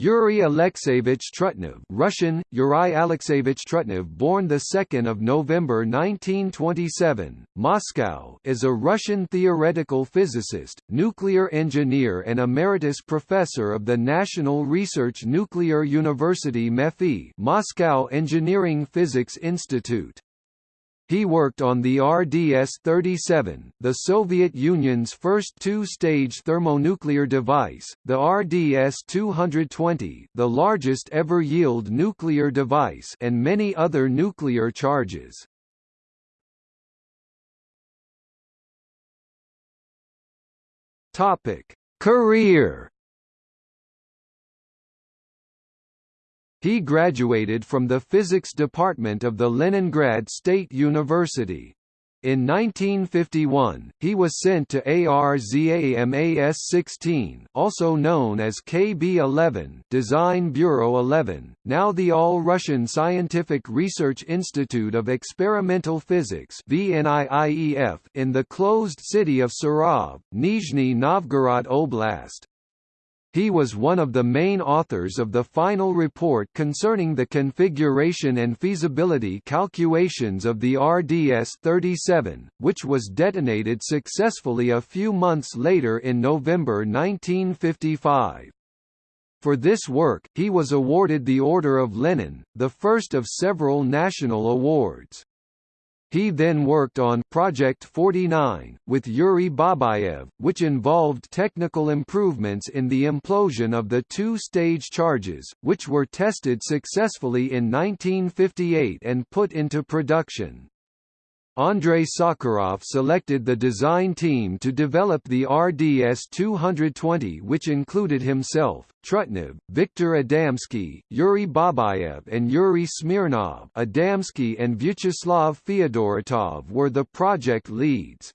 Yuri Alexeyevich Trutnev Russian, Yuri Alexeyevich Trutnev born 2 November 1927, Moscow is a Russian theoretical physicist, nuclear engineer and emeritus professor of the National Research Nuclear University MEPhi Moscow Engineering Physics Institute. He worked on the RDS-37, the Soviet Union's first two-stage thermonuclear device, the RDS-220, the largest ever yield nuclear device and many other nuclear charges. Career He graduated from the physics department of the Leningrad State University. In 1951, he was sent to ARZAMAS-16 also known as KB-11 Design Bureau 11, now the All-Russian Scientific Research Institute of Experimental Physics (VNIIEF) in the closed city of Sarov, Nizhny Novgorod Oblast. He was one of the main authors of the final report concerning the configuration and feasibility calculations of the RDS-37, which was detonated successfully a few months later in November 1955. For this work, he was awarded the Order of Lenin, the first of several national awards. He then worked on Project 49, with Yuri Babayev, which involved technical improvements in the implosion of the two-stage charges, which were tested successfully in 1958 and put into production. Andrei Sakharov selected the design team to develop the RDS-220 which included himself, Trutnev, Viktor Adamsky, Yuri Babayev and Yuri Smirnov Adamsky and Vyacheslav Feodoratov were the project leads.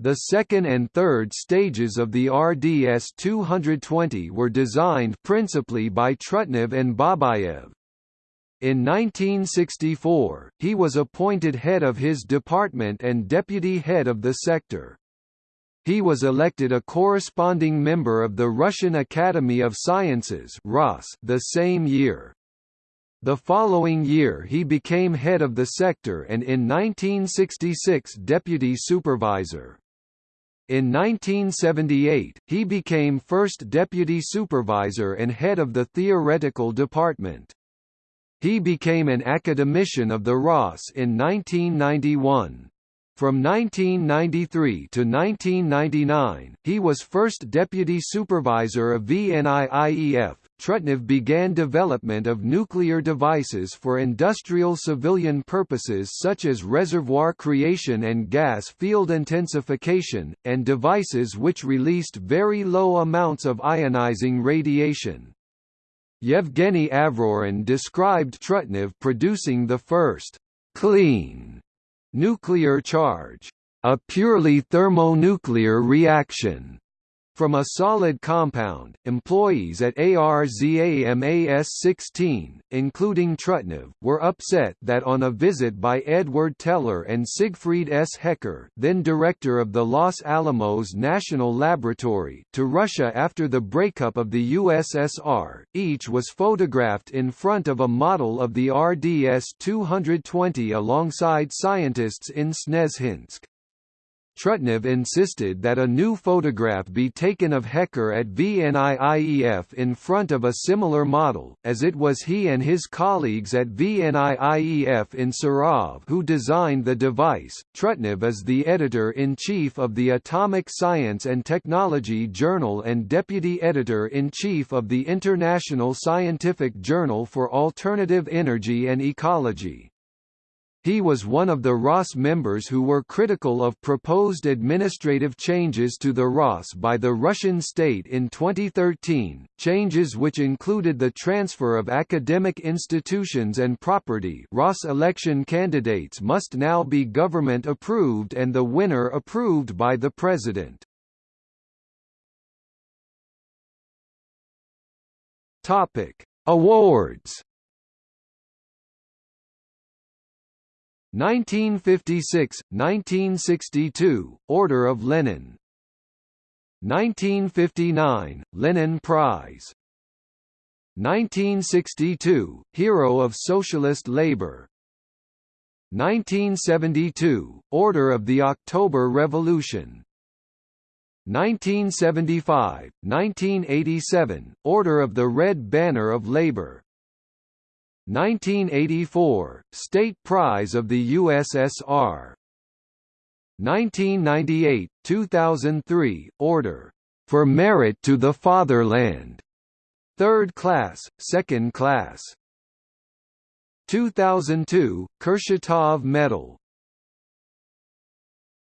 The second and third stages of the RDS-220 were designed principally by Trutnev and Babayev. In 1964, he was appointed head of his department and deputy head of the sector. He was elected a corresponding member of the Russian Academy of Sciences the same year. The following year he became head of the sector and in 1966 deputy supervisor. In 1978, he became first deputy supervisor and head of the theoretical department. He became an academician of the RAS in 1991. From 1993 to 1999, he was first deputy supervisor of VNIIEF. Trutnev began development of nuclear devices for industrial civilian purposes such as reservoir creation and gas field intensification, and devices which released very low amounts of ionizing radiation. Yevgeny Avrorin described Trutnev producing the first «clean» nuclear charge, a purely thermonuclear reaction from a solid compound, employees at ARZAMAS-16, including Trutnev, were upset that on a visit by Edward Teller and Siegfried S. Hecker then director of the Los Alamos National Laboratory, to Russia after the breakup of the USSR, each was photographed in front of a model of the RDS-220 alongside scientists in Snezhinsk. Trutnev insisted that a new photograph be taken of Hecker at VNIIEF in front of a similar model, as it was he and his colleagues at VNIIEF in Sarov who designed the device. Trutnev is the editor-in-chief of the Atomic Science and Technology Journal and deputy editor-in-chief of the International Scientific Journal for Alternative Energy and Ecology. He was one of the RAS members who were critical of proposed administrative changes to the RAS by the Russian state in 2013, changes which included the transfer of academic institutions and property RAS election candidates must now be government approved and the winner approved by the president. Awards 1956, 1962, Order of Lenin. 1959, Lenin Prize. 1962 Hero of Socialist Labor. 1972 Order of the October Revolution. 1975 1987 Order of the Red Banner of Labor 1984 State Prize of the USSR 1998 2003 Order for Merit to the Fatherland. Third class, second class. 2002, Kurchatov Medal